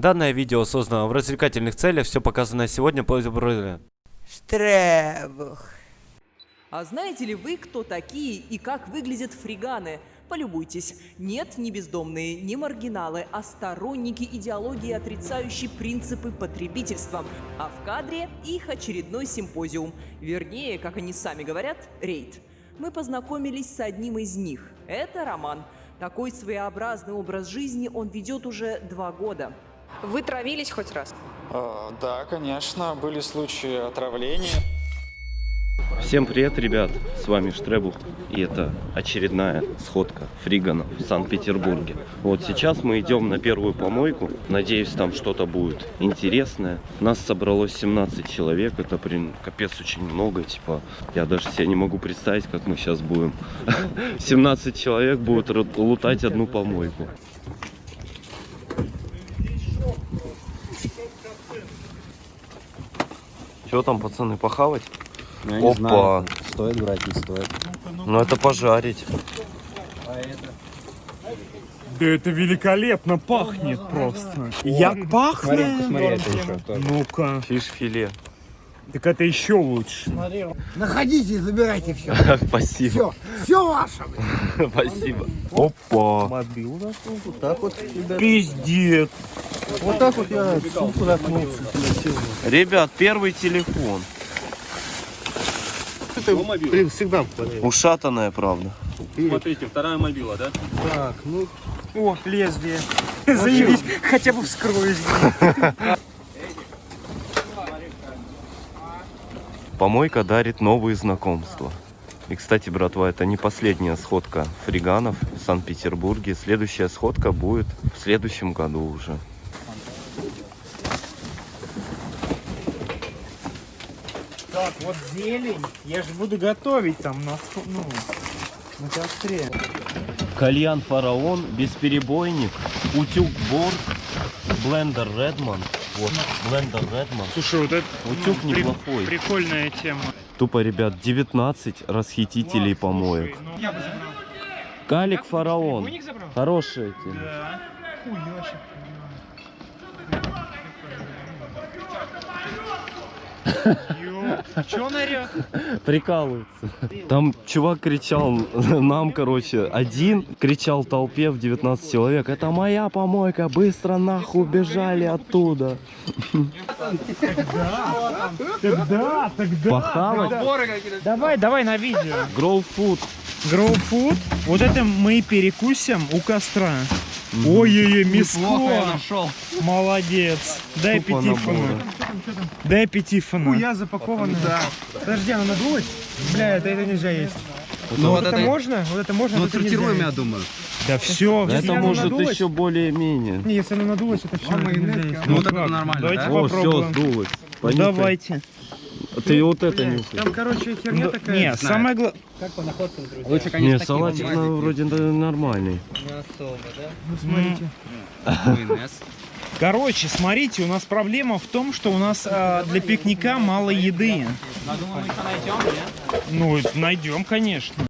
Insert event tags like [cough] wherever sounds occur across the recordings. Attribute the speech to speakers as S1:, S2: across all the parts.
S1: Данное видео создано в развлекательных целях, все показанное сегодня по
S2: Штребух.
S3: А знаете ли вы, кто такие и как выглядят фриганы? Полюбуйтесь. Нет, не бездомные, не маргиналы, а сторонники идеологии, отрицающие принципы потребительства. А в кадре их очередной симпозиум. Вернее, как они сами говорят, рейд. Мы познакомились с одним из них. Это Роман. Такой своеобразный образ жизни он ведет уже два года.
S4: Вы травились хоть раз?
S5: А, Да, конечно, были случаи отравления.
S6: Всем привет, ребят! С вами Штребух, и это очередная сходка фриганов в Санкт-Петербурге. Вот сейчас мы идем на первую помойку. Надеюсь, там что-то будет интересное. Нас собралось 17 человек, это, блин, капец очень много, типа, я даже себе не могу представить, как мы сейчас будем. [laughs] 17 человек будут лутать одну помойку. Что там, пацаны, похавать?
S7: Ну, я не
S6: Опа.
S7: знаю, стоит брать, не стоит.
S6: Ну это пожарить.
S8: Да это великолепно пахнет просто. Як пахнет?
S7: Смотри, это еще тоже.
S8: Так это еще лучше.
S2: Находите и забирайте все. [laughs]
S6: Спасибо.
S2: Все, все ваше. [laughs]
S6: Спасибо. Опа.
S8: Мобил заснул, вот так вот, Пиздец.
S7: Вот так вот я сумку заткнулся.
S6: Ребят, первый телефон.
S7: Это блин, всегда.
S6: Ушатанная, правда.
S9: Смотрите, вторая мобила, да?
S7: Так, ну,
S8: О, лезвие. Заебись, хотя бы вскроюсь. [laughs]
S6: Помойка дарит новые знакомства. И, кстати, братва, это не последняя сходка фриганов в Санкт-Петербурге. Следующая сходка будет в следующем году уже.
S8: Так, вот зелень. Я же буду готовить там на, ну, на костре.
S6: Кальян Фараон, бесперебойник, утюг Борг, блендер Редман. Вот, блендер Редман.
S8: Слушай, вот это
S6: Утюг неплохой.
S8: прикольная тема.
S6: Тупо, ребят, 19 расхитителей
S8: Класс,
S6: помоек.
S8: слушай, ну, я бы забрал.
S6: Калик Фараон. Хорошая тема.
S8: Да. Хуёчек. Че орёт?
S6: Прикалывается. Там чувак кричал [laughs] нам, короче, один кричал толпе в 19 человек. Это моя помойка, быстро нахуй убежали оттуда.
S8: Тогда, тогда.
S6: Похавать?
S8: Давай, давай на видео.
S6: Grow food.
S8: Вот это мы перекусим у костра. Ой-ой-ой, мяско. Молодец. Дай
S6: наборы.
S8: Дай пятифона. Хуя запакована. Да. Подожди, она надулась? Бля, это, это нельзя есть.
S7: ну
S8: Вот это можно? Вот это можно?
S7: ну
S8: вот это
S7: сортируем, я думаю.
S8: Да все.
S6: Это может еще более-менее.
S8: Не, если она надулась, это все.
S7: Ну, вот это нормально,
S8: Давайте
S7: да?
S6: О, все, сдулось. Понюхай.
S8: Давайте.
S6: Ты вот это нюхай.
S8: Там, короче, херня такая. Не, самое главное.
S7: Лучше,
S6: Не,
S7: конечно,
S6: салатик ну, вроде да, нормальный.
S8: Смотрите. Короче, смотрите, у нас проблема в том, что у нас а, для пикника мало еды. Ну, найдем, конечно.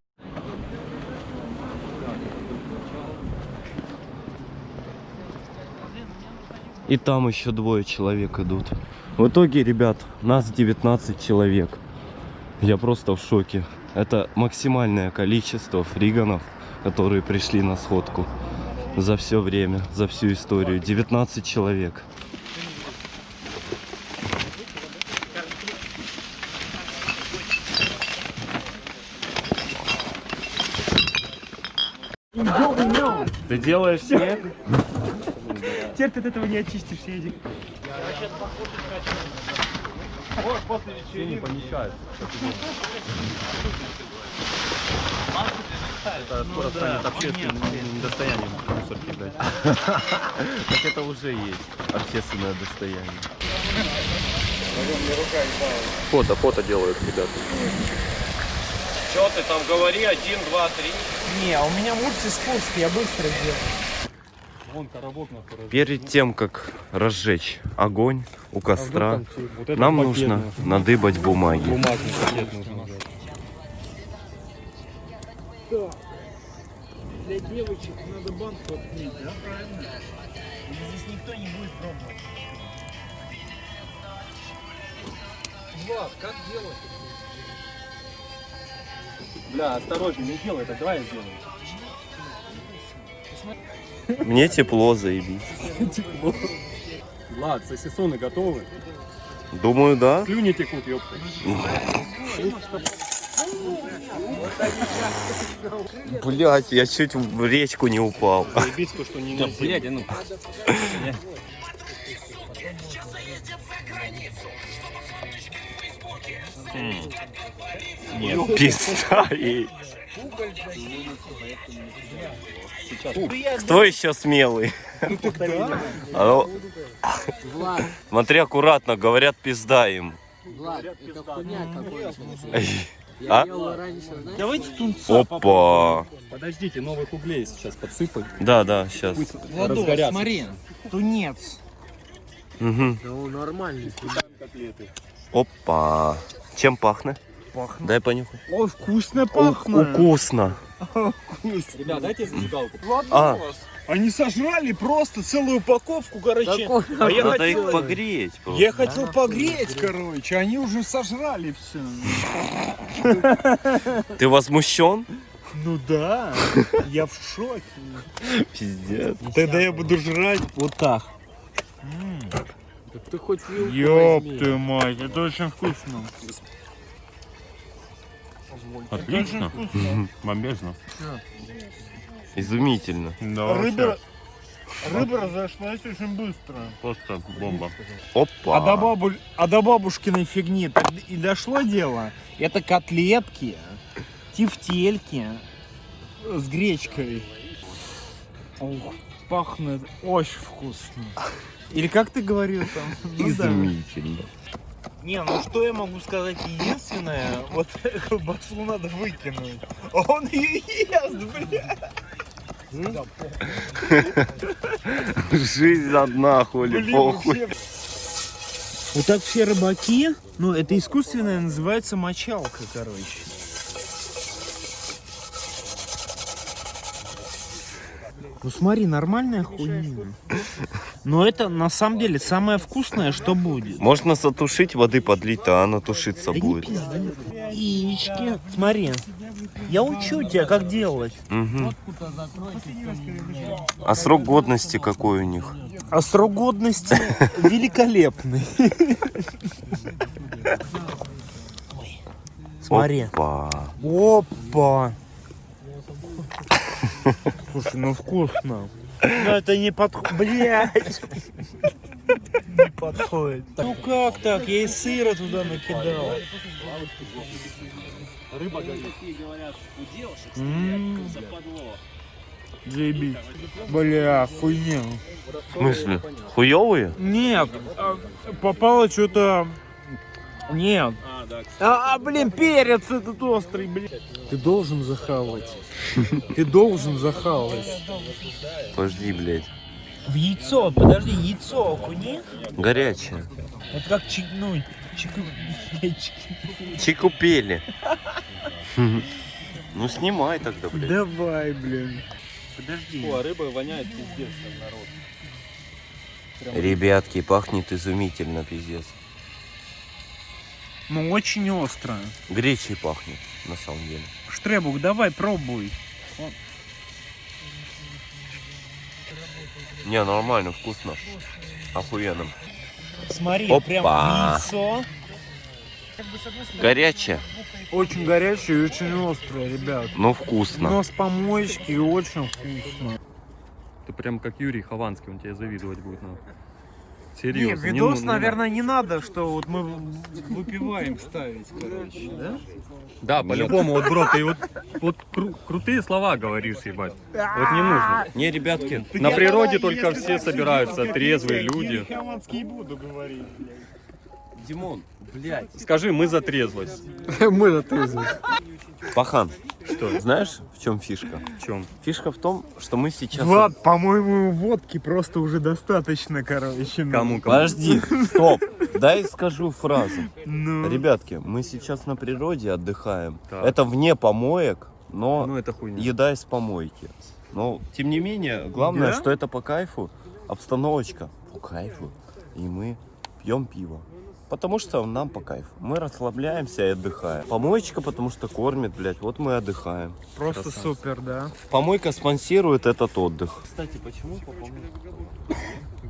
S6: И там еще двое человек идут. В итоге, ребят, нас 19 человек. Я просто в шоке. Это максимальное количество фриганов, которые пришли на сходку за все время, за всю историю. 19 человек. Ты делаешь снег?
S8: Теперь ты от этого не очистишься, Эдик.
S6: не помещается. Это скоро станет общественным достоянием мусор кидать. Так это уже есть общественное достояние. Фото, фото делают ребята. Что ты там говори? Один, два, три.
S8: Не, а у меня мультиспуск, я быстро сделаю.
S6: Перед тем, как разжечь огонь у костра, нам нужно надыбать бумаги.
S8: Для девочек надо банку открыть, да, правильно? Здесь никто не будет пробовать.
S7: Влад, как делать?
S9: Бля, осторожней, не делай так, давай я сделаю.
S6: Мне тепло, заебись.
S9: Влад, сосисоны готовы?
S6: Думаю, да.
S9: Слюни текут, ёпта.
S6: Блять, я чуть в речку не упал.
S9: Заебись то, что не да, блядь, а ну.
S6: Нет, пизда ей. Кто еще смелый? А ну,
S2: Влад,
S6: Смотри аккуратно, говорят пизда им.
S2: Влад, это хуйня какой-то.
S6: А?
S2: Раньше, знаешь?
S8: Давайте тунца
S6: Опа.
S9: Подождите, новых углей сейчас подсыпать.
S6: Да, да, сейчас.
S8: Владос, смотри. Тунец.
S6: Угу.
S2: Ну, нормальный.
S9: Котлеты.
S6: Опа. Чем пахнет?
S8: Пахнет.
S6: Дай понюхай.
S8: Ой, вкусно
S6: У-
S8: пахнет.
S6: Вкусно.
S9: Ребят, дайте зажигалку.
S6: А,
S8: Они сожрали просто целую упаковку, короче.
S2: Какой?
S8: А я
S6: надо
S8: хотел,
S6: их погреть. просто.
S8: я хотел погреть, короче. Они уже сожрали все.
S6: Ты возмущен?
S8: Ну да, я в шоке.
S6: Пиздец.
S8: Тогда я буду жрать вот так.
S2: Так ты хоть вилку
S8: Ёб ты мать, это очень вкусно.
S9: Отлично. Бомбежно.
S6: Изумительно.
S9: Да,
S8: Рыба, рыба разошлась очень быстро.
S9: Просто бомба.
S6: Опа.
S8: А до, бабу... а до бабушкиной фигни и дошло дело. Это котлетки, тефтельки с гречкой. Ух, пахнет очень вкусно. Или как ты говорил там? Ну да.
S6: Изумительно.
S8: Не, ну что я могу сказать единственное, вот [laughs] колбасу надо выкинуть. Он ее ест, бля.
S6: Жизнь одна, хули, похуй.
S8: Вот так все рыбаки, ну это искусственная называется мочалка, короче. Ну смотри, нормальная хуйня. Но это на самом деле самое вкусное, что будет.
S6: Можно затушить, воды подлить, а она тушиться
S8: Да
S6: будет.
S8: Яички. Смотри, я учу тебя, как делать.
S6: Мгм. А срок годности какой у них?
S8: А срок годности [laughs] великолепный. [laughs] Смотри.
S6: Опа.
S8: Опа! Слушай, ну вкусно. Ну это не подходит. Блять! Не подходит. Ну как так? Я и сыра туда накидал.
S9: Рыба горит.
S8: М, Заебись. Бля, хуйня.
S6: В смысле? Хуёвые?
S8: Нет, а, попало что-то... Нет.
S9: А, да.
S8: А, а, блин, перец этот острый, блин. Ты должен захавать. Ты должен захавать.
S6: Подожди, блядь.
S8: В яйцо, подожди, яйцо окуни.
S6: Горячее.
S8: Это как чикнуть. Чику... чики-
S6: Чикупели. Ну снимай тогда, блядь.
S8: Давай, блин. Подожди.
S9: О, а рыба воняет пиздец, народ.
S6: Ребятки, пахнет изумительно, пиздец.
S8: Ну, очень остро.
S6: Гречей пахнет, на самом деле.
S8: Штребук, давай, пробуй.
S6: Не, нормально, вкусно. Охуенно.
S8: Смотри,
S6: Опа.
S8: прям яйцо.
S6: Горячее,
S8: Очень горячее и очень острое, ребят.
S6: но вкусно.
S8: Но с помоечки и очень вкусно.
S9: Ты прям как Юрий Хованский, он тебе завидовать будет. Ну.
S8: Не,
S9: Серьезно. не
S8: видос,
S9: ну- не
S8: наверное, не надо, что вот мы выпиваем ставить, короче, да?
S9: Да, по-любому, вот, бро, ты вот, вот кру- крутые слова говоришь, ебать. Вот не нужно.
S6: Не, ребятки,
S9: На природе только все собираются, трезвые люди.
S8: Я буду говорить, блядь.
S6: Димон, блядь.
S9: Скажи, мы за трезвость. [laughs]
S2: Мы на трезвый.
S6: Пахан,
S9: Что?
S6: знаешь, в чем фишка?
S9: В чем?
S6: Фишка в том, что мы сейчас...
S8: Влад, по-моему, водки просто уже достаточно, короче. ну.
S9: Кому, кому?
S6: Подожди, стоп. Дай скажу фразу.
S8: Ну,
S6: Ребятки, мы сейчас на природе отдыхаем.
S9: Так.
S6: Это вне помоек, но
S9: Ну это хуйня.
S6: еда из помойки. Но, тем не менее, главное,
S8: Да?
S6: что это по кайфу. обстановочка по кайфу, и мы пьем пиво. Потому что нам по кайфу. Мы расслабляемся и отдыхаем. Помоечка, потому что кормит, блядь, вот мы отдыхаем.
S8: Просто
S6: Красавцы.
S8: супер, да?
S6: Помойка спонсирует этот отдых. Кстати, почему по?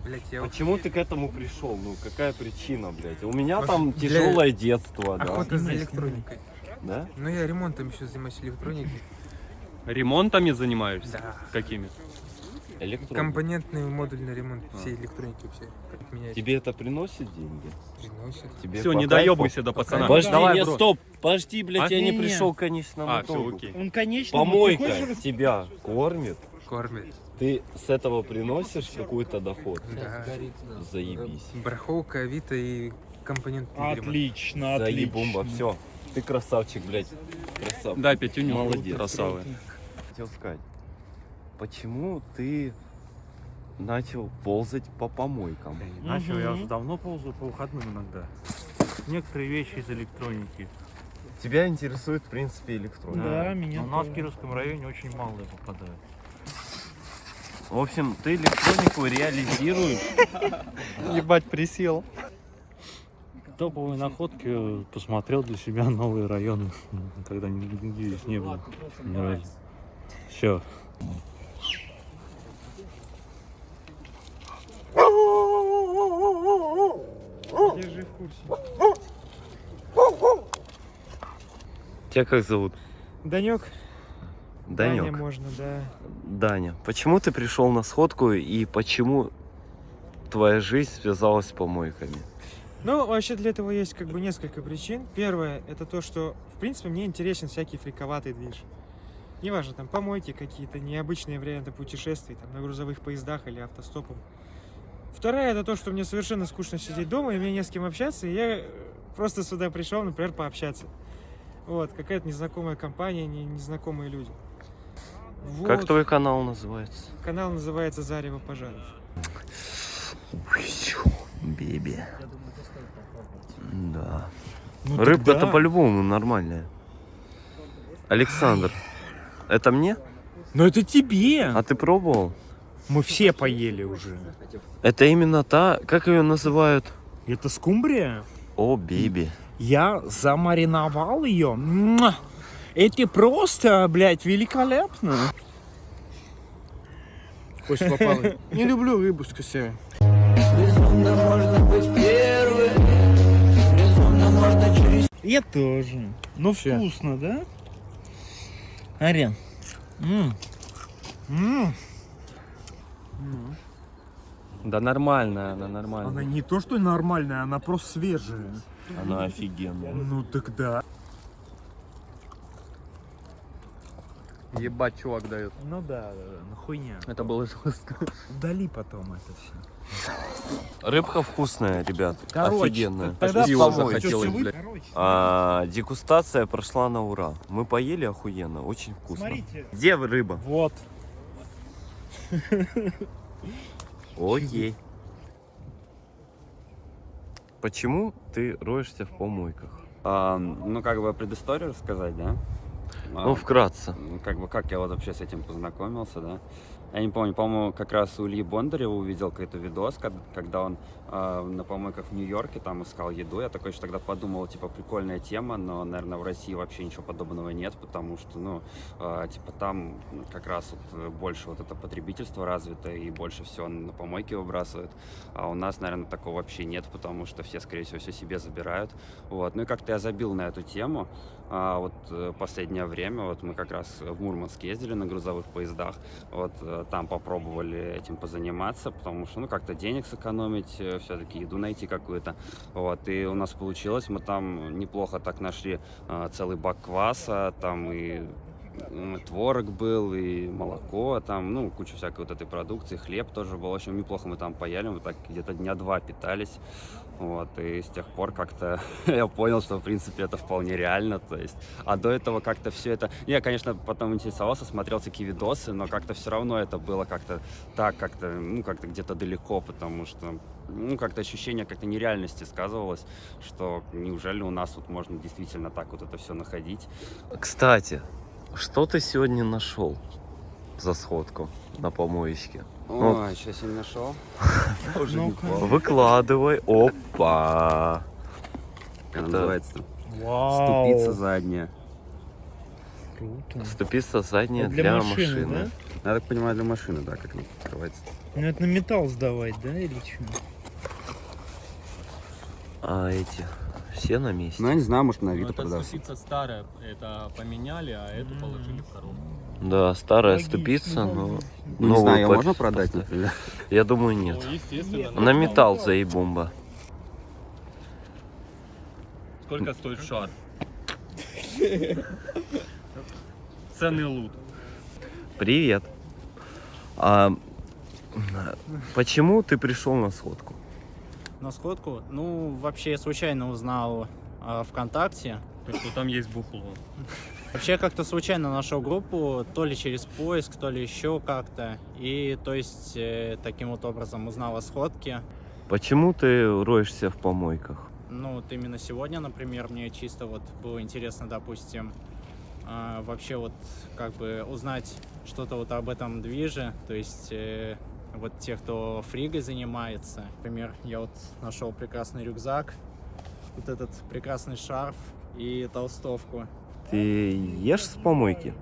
S7: Блять, я
S6: Почему ты к этому пришел? Ну, какая причина, блядь? У меня там
S7: Для-
S6: тяжелое детство, да?
S7: охота за электроникой.
S6: Да?
S7: Ну я ремонтом еще занимаюсь электроники.
S9: Ремонтами занимаешься?
S7: Да.
S9: Какими?
S6: Электроника.
S7: Компонентный модульный ремонт всей электроники вообще. Меняется.
S6: Тебе это приносит деньги?
S7: Приносит.
S6: Тебе
S9: Все, не доебайся до пацана.
S6: Подожди,
S9: Давай,
S6: не,
S9: бро.
S6: стоп, подожди, блядь,
S9: А?
S6: я не
S8: Не-не.
S6: пришел к конечному
S9: А, все, окей.
S8: Он, конечно,
S6: Помойка
S8: хочешь
S6: тебя кормит,
S7: Кормит.
S6: ты с этого приносишь какой-то доход.
S7: Да.
S6: Заебись.
S7: Барахолка, Авито и компонентный ремонт.
S8: Отлично,
S6: Заебумба,
S8: отлично.
S6: все. Ты красавчик, блядь. Красавчик.
S9: Дай пятюню.
S6: Молодец.
S9: Красавы.
S6: Хотел сказать, почему ты начал ползать по помойкам?
S10: Начал я уже давно ползаю по выходным иногда. Некоторые вещи из электроники.
S6: Тебя интересует, в принципе, электроника.
S8: Да, меня
S10: Но у нас в. Кировском районе очень мало попадает.
S6: В общем, ты электронику реализируешь. [laughs]
S9: Ебать, присел.
S10: Топовые находки э, посмотрел для себя новые районы, [laughs] когда здесь не было. Все.
S8: Курсе.
S6: Тебя как зовут?
S8: Данек?
S6: Данек.
S8: можно, да.
S6: Даня, почему ты пришел на сходку и почему твоя жизнь связалась с помойками?
S11: Ну, вообще для этого есть как бы несколько причин. Первое, это то, что, в принципе, мне интересен всякий фриковатый движ. Неважно, там помойки какие-то, необычные варианты путешествий, там, на грузовых поездах или автостопом. Вторая, это то, что мне совершенно скучно сидеть дома, и мне не с кем общаться, и я э, просто сюда пришел, например, пообщаться. Вот, какая-то незнакомая компания, не- незнакомые люди.
S6: Как
S11: Вот.
S6: твой канал называется?
S11: Канал называется «Зарево пожаров».
S6: Беби. Да.
S8: Ну,
S6: Рыбка-то
S8: тогда-
S6: по-любому нормальная. Александр, это мне?
S8: Но это тебе!
S6: А ты пробовал?
S8: Мы все поели уже.
S6: Это именно та, как ее называют?
S8: Это скумбрия?
S6: О, Биби.
S8: Я замариновал ее. Это просто, блядь, великолепно.
S2: Кость попала. Не люблю рыбу с косями.
S8: Я тоже. Ну
S2: Всё.
S8: вкусно, да? Арен. М. М.
S1: Да нормальная, она нормальная.
S8: Она не то, что нормальная, она просто свежая.
S6: Она офигенная.
S8: Ну тогда.
S9: Ебать, чувак дает.
S8: Ну да, да, да, ну хуйня.
S9: Это было жестко.
S8: Удали потом это все.
S6: Рыбка вкусная, ребят.
S8: Короче,
S6: Офигенная.
S8: тогда
S9: захотелось, блядь.
S8: Короче,
S6: А, дегустация прошла на ура. Мы поели охуенно, очень вкусно.
S8: смотрите.
S6: Где рыба?
S8: Вот.
S6: Окей. Почему ты роешься в помойках?
S12: А, ну, как бы предысторию рассказать, да? А,
S6: Ну, вкратце.
S12: ну, как бы, как я вот вообще с этим познакомился, да? Я не помню, по-моему, как раз у Ильи Бондарева увидел какой-то видос, когда он а, на помойках в Нью-Йорке там искал еду. Я такой еще тогда подумал, типа, прикольная тема, но, наверное, в России вообще ничего подобного нет, потому что, ну, а, типа, там как раз вот э, больше вот это потребительство развито и больше всего на помойки выбрасывают. А у нас, наверное, такого вообще нет, потому что все, скорее всего, все себе забирают. Вот. Ну и как-то я забил на эту тему. А вот э, последнее время, вот мы как раз в Мурманск ездили на грузовых поездах, вот э, там попробовали этим позаниматься, потому что, ну, как-то денег сэкономить, все-таки еду найти какую-то, вот, и у нас получилось, мы там неплохо так нашли э, целый бак кваса, там и м, творог был, и молоко, там, ну, куча всякой вот этой продукции, хлеб тоже был, в общем, неплохо мы там поели, мы так где-то дня два питались, вот, и с тех пор как-то [laughs] я понял, что, в принципе, это вполне реально, то есть, а до этого как-то все это, я, конечно, потом интересовался, смотрел такие видосы, но как-то все равно это было как-то так, как-то, ну, как-то где-то далеко, потому что, ну, как-то ощущение как-то нереальности сказывалось, что неужели у нас вот можно действительно так вот это все находить,
S6: Кстати, что ты сегодня нашел? за сходку на помоечке? Ну,
S12: Ой, сейчас я не нашел. [laughs]
S6: Выкладывай. Опа.
S12: Как называется?
S8: Вау.
S12: Ступица задняя.
S8: Круто.
S6: Ступица задняя
S8: Это
S6: для,
S8: для
S6: машины.
S8: машины,
S12: Я так понимаю, для машины, да, как она открывается.
S8: Ну это на металл сдавать, да, или что?
S6: А эти все на месте?
S12: Ну, я не знаю, может, на
S9: Ну,
S12: Авито
S9: это
S12: продастся.
S9: ступица старая, это поменяли, а эту положили в коробку.
S6: Да, старая
S8: Логично,
S6: ступица, но
S12: Ну, не
S6: новую
S12: знаю, ее можно продать, например?
S6: Я думаю, нет.
S9: Ну.
S6: На металл заебомба.
S9: Сколько стоит шар? Ценный лут.
S6: Привет. А, почему ты пришел на сходку?
S10: На сходку? Ну, вообще, я случайно узнал о ВКонтакте.
S9: Что там есть бухло.
S10: Вообще, как-то случайно нашел группу, то ли через поиск, то ли еще как-то. И, то есть, э, таким вот образом узнал о сходке.
S6: Почему ты роешься в помойках?
S10: Ну, вот именно сегодня, например, мне чисто вот было интересно, допустим, а, вообще вот как бы узнать что-то вот об этом движе, то есть э, вот те, кто фригой занимается. Например, я вот нашел прекрасный рюкзак, вот этот прекрасный шарф и толстовку.
S6: Ты ешь с помойки?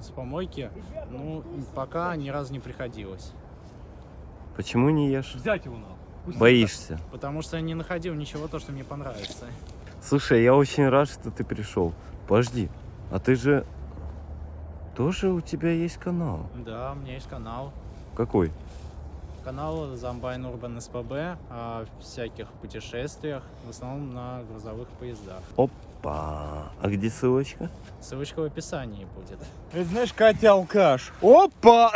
S10: С помойки, ну, пока ни разу не приходилось.
S6: Почему не ешь?
S9: Взять его. Пусть
S6: Боишься?
S10: Потому что я не находил ничего, то, что мне понравится.
S6: Слушай, я очень рад, что ты пришел. Подожди, а ты же... Тоже у тебя есть канал?
S10: Да, у меня есть канал.
S6: Какой?
S10: Канал Замбайн Урбан СПБ о всяких путешествиях, в основном на грузовых поездах.
S6: Опа. А где ссылочка?
S10: Ссылочка в описании будет.
S8: Это знаешь, Катя алкаш. Опа!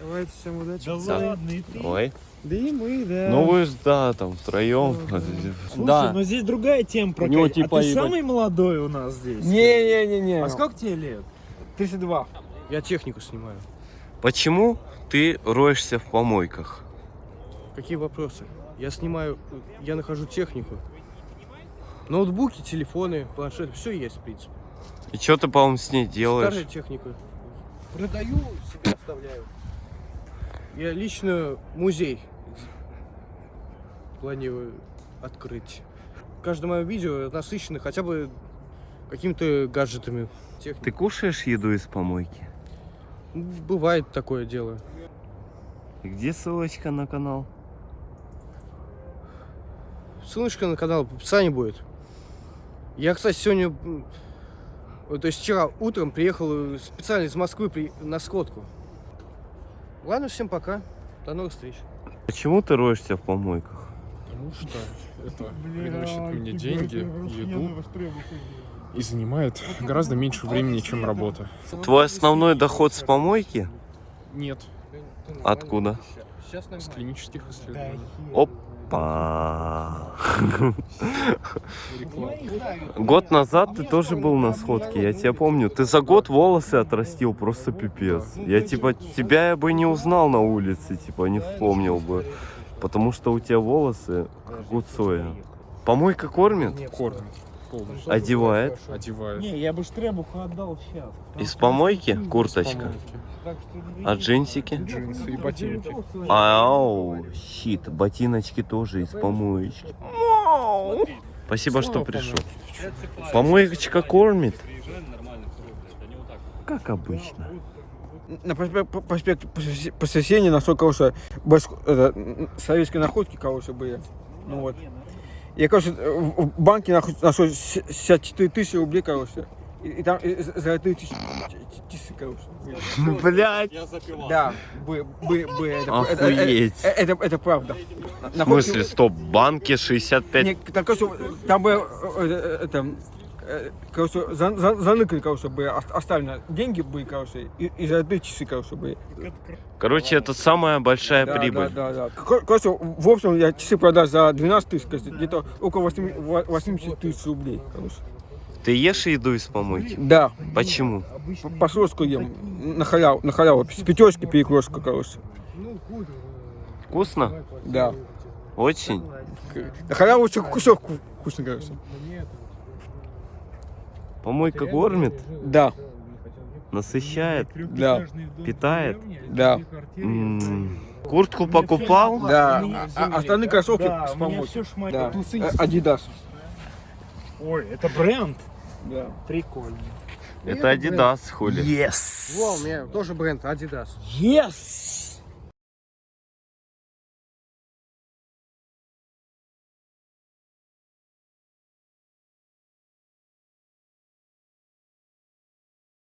S11: Давайте всем удачи.
S8: Да
S6: Да.
S8: ладно, и ты.
S6: Ой.
S11: Да и мы, да.
S6: Ну вы ж, да, там втроем.
S8: Слушай,
S2: Да.
S8: но здесь другая тема про
S2: него
S8: Катю.
S2: типа
S8: А ты
S2: ебать.
S8: самый молодой у нас здесь?
S2: Не-не-не-не.
S8: А сколько тебе лет?
S2: 32. Я технику снимаю.
S6: Почему ты роешься в помойках?
S2: Какие вопросы? Я снимаю, я нахожу технику. Ноутбуки, телефоны, планшеты, все есть, в принципе.
S6: И что ты, по-моему, с ней делаешь?
S2: Старая техника. Продаю, себе оставляю. Я лично музей планирую открыть. Каждое мое видео насыщено хотя бы какими-то гаджетами. Техникой.
S6: Ты кушаешь еду из помойки?
S2: Бывает такое дело.
S6: И где ссылочка на канал?
S2: Ссылочка на канал в описании будет. Я, кстати, сегодня, то есть вчера утром приехал э, специально из Москвы при- на сходку. Ладно, всем пока. До новых встреч.
S6: Почему ты роешься в помойках?
S13: Потому что это приносит мне деньги, еду и занимает гораздо меньше времени, чем работа.
S6: Твой основной доход с помойки?
S13: Нет,
S6: Откуда?
S13: с клинических исследований.
S6: Опа. Год назад ты тоже был на сходке, я тебя помню. Ты за год волосы отрастил, просто пипец. Я типа тебя я бы не узнал на улице, типа не вспомнил бы. Потому что у тебя волосы как у Цоя. Помойка кормит?
S13: Кормит полностью.
S6: Одевает?
S13: Одевает.
S8: Не, я бы штребуху отдал сейчас.
S6: Из помойки курточка? А джинсики?
S13: Джинсы и ботинки.
S6: Ау, щит, ботиночки тоже из помоечки. Спасибо, что пришел. Помоечка кормит? Как обычно.
S2: На проспект, проспект Посесения, насколько, башку- это, м, советские находки, короче, были. Ну вот. Я, короче, в в банке нахуй нашел 64 тысячи рублей, короче. И, и там и з- золотые тысячи, тысячи, короче.
S6: Блять.
S2: Да, были, были, были. Это, это,
S6: Охуеть.
S2: это, это, это правда.
S6: В смысле, стоп, банки 65
S2: Не, там, короче, там бы, э, э, это, э, короче, за, за, заныкали, короче, бы ос- оставлены деньги были, короче, и, и золотые часы, короче, были.
S6: Короче, это самая большая
S2: Да,
S6: прибыль.
S2: Да, да, да. Кор- Короче, в общем, я часы продал за 12 тысяч, где-то около 8 во- 80 тысяч рублей, короче.
S6: Ты ешь еду из помойки?
S2: Да.
S6: Почему?
S2: По- Пасхалку ем, на халяву, на халяву, с пятерочки перекрестка, короче.
S6: Вкусно?
S2: Да.
S6: Очень?
S2: На халяву еще кусок вку- вкусный, короче.
S6: Помойка кормит?
S2: Да.
S6: Насыщает?
S2: Да.
S6: Питает?
S2: Да.
S6: М, Куртку покупал?
S2: Да. А, а остальные кроссовки
S8: Да,
S2: с
S8: шмаль-
S2: Да.
S8: тусы
S2: Э.
S8: Ой, это бренд?
S2: Да.
S8: Прикольно.
S6: Это Adidas, хули.
S8: Yes!
S11: Во, у меня тоже бренд Adidas.
S8: Yes!